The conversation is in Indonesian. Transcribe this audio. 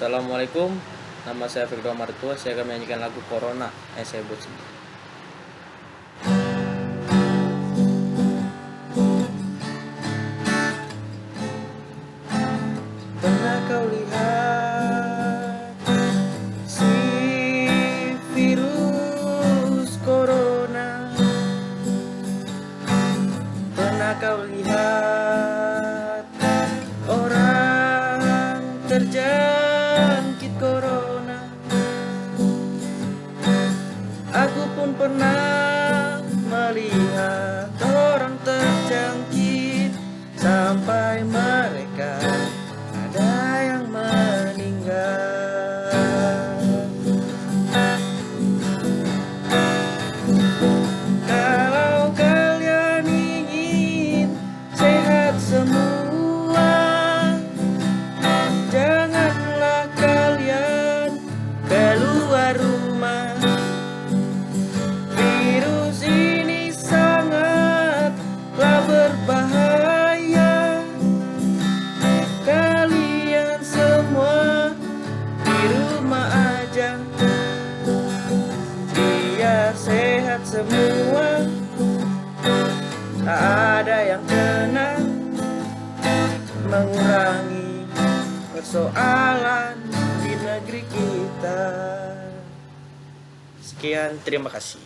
Assalamualaikum, nama saya Fikro Martua, saya akan menyanyikan lagu Corona yang saya buat sendiri. Pernah kau lihat si virus corona? Pernah kau lihat orang terjangkit corona? Aku pun pernah melihat semua. Tak ada yang kena Mengurangi persoalan di negeri kita. Sekian, terima kasih